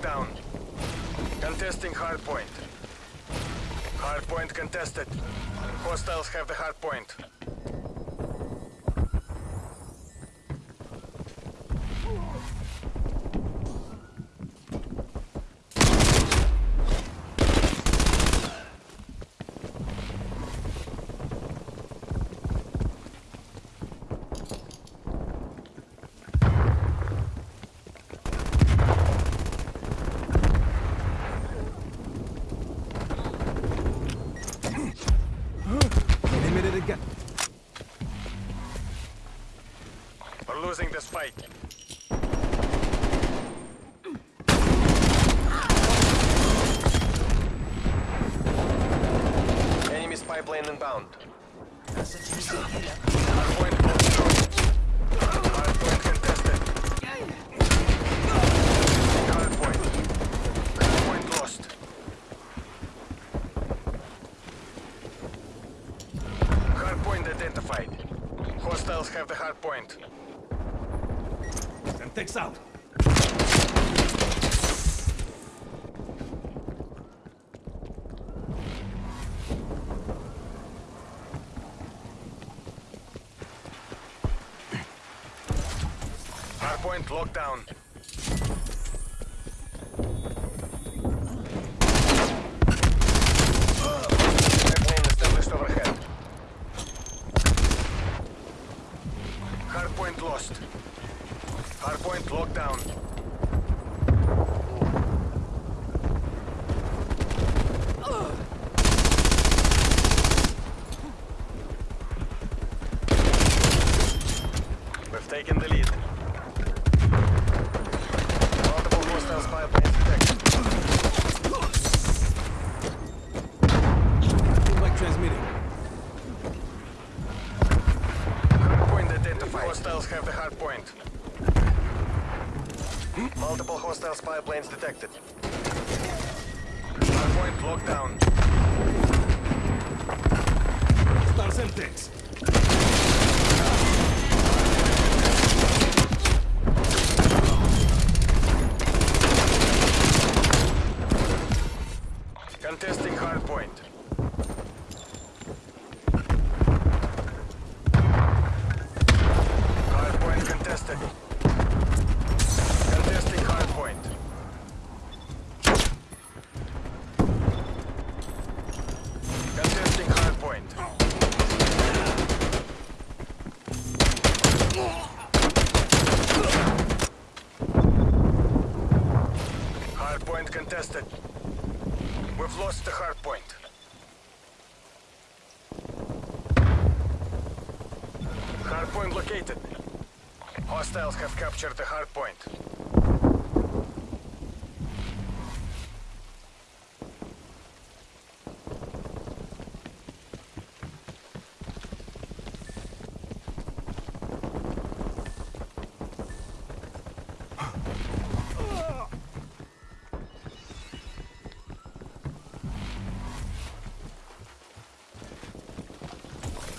down. Contesting hardpoint. Hardpoint contested. Hostiles have the hardpoint. Losing this fight. Enemy spy plane inbound. Hardpoint close. Hardpoint contested. Hardpoint. Hardpoint lost. Hardpoint identified. Hostiles have the hardpoint. Takes out. Hardpoint locked down. Airplane established overhead. Hardpoint lost. Hardpoint locked down. Taken the lead. Multiple hostile spy planes detected. Like transmitting. Hardpoint identified. Hostiles have the hardpoint. Multiple hostile spy planes detected. Hardpoint locked down. Stars and Hardpoint. Hardpoint contested. Contesting hardpoint. Contesting hardpoint. Hardpoint contested. We've lost the hardpoint. Hardpoint located. Hostiles have captured the hardpoint.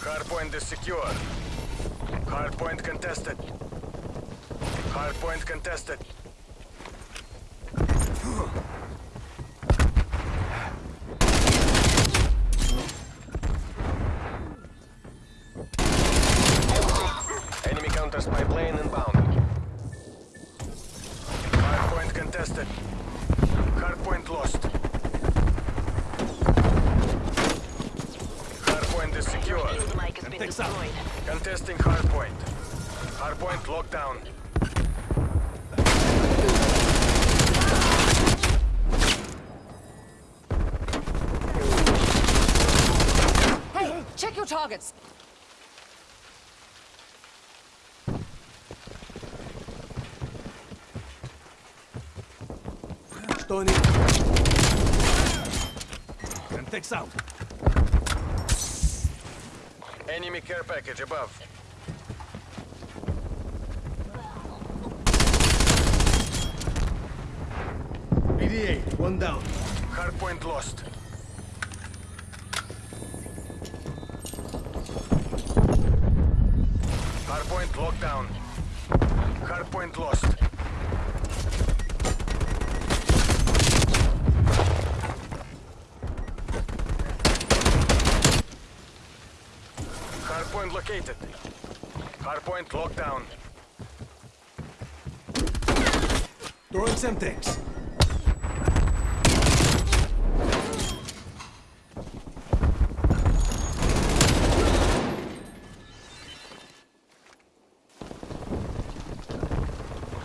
Hardpoint is secure. Hardpoint contested. Hardpoint contested. Enemy counter spy plane inbound. Hardpoint contested. Hardpoint lost. Hardpoint is secure. Field mic has been takes out. destroyed. Contesting hardpoint. Hardpoint locked down. Hey, check your targets. Tony. And takes out. Enemy care package above. 78, one down. Hardpoint lost. Hardpoint locked down. Hardpoint lost. Hardpoint located. Hardpoint locked down. Throwing some things.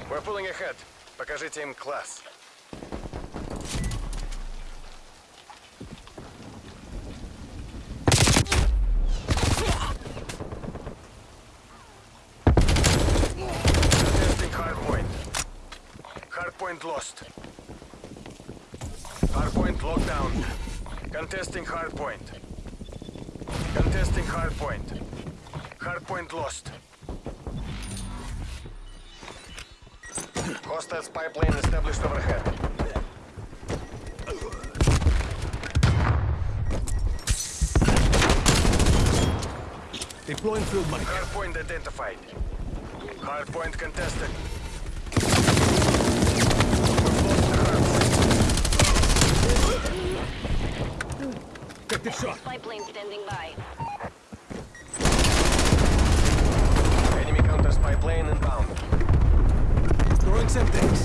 We're pulling ahead. Покажите им класс. Contesting hardpoint. Hardpoint lost. Hardpoint locked down. Contesting hardpoint. Contesting hardpoint. Hardpoint lost. Hostile spy plane established overhead. Deploying field mic. Hardpoint identified. Hardpoint contested. Effective shot. Spy plane standing by. Enemy counter spy plane inbound. Throwing Semtex.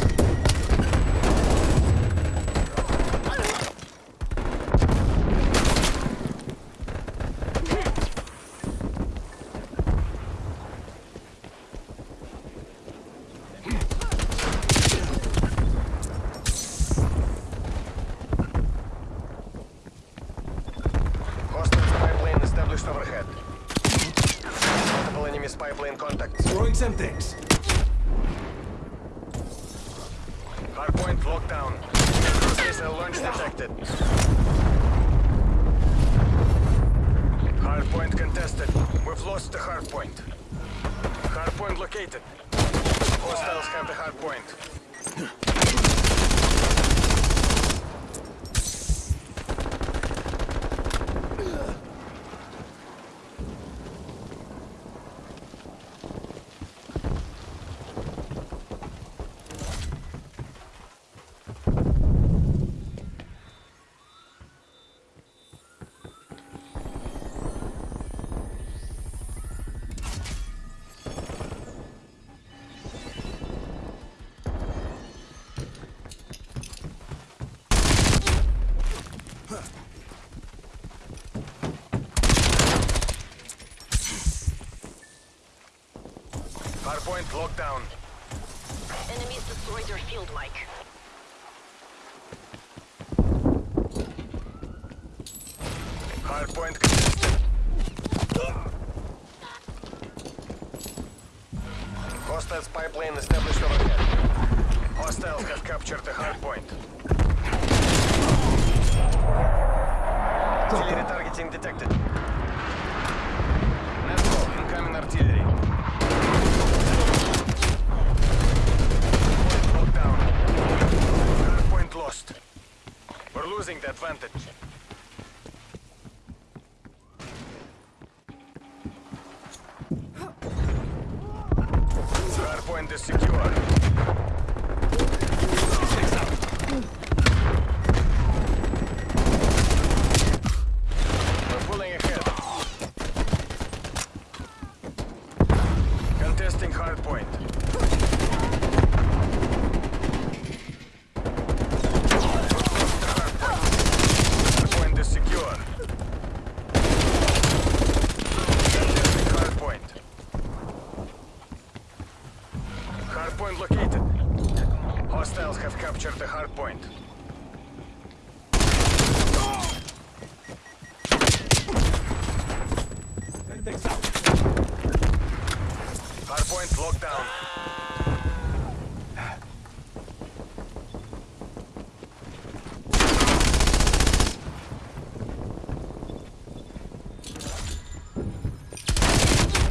Hostile spy plane established overhead. Multiple enemy spy plane contacts. Throwing Semtex. Hardpoint locked down. Cruise missile launch detected. Hardpoint contested. We've lost the hardpoint. Hardpoint located. Hostiles have the hardpoint. Hardpoint locked down. Enemies destroyed your field mic. Hardpoint contested. Hostile spy plane established overhead. Hostiles have captured the hardpoint. Advantage. Hardpoint is secure. We're pulling ahead. Contesting hardpoint. Hardpoint is secure. Contesting hardpoint. Hardpoint located. Hostiles have captured the hardpoint. Semtex out. Hardpoint locked down.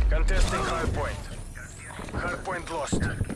Contesting hardpoint. Hardpoint lost.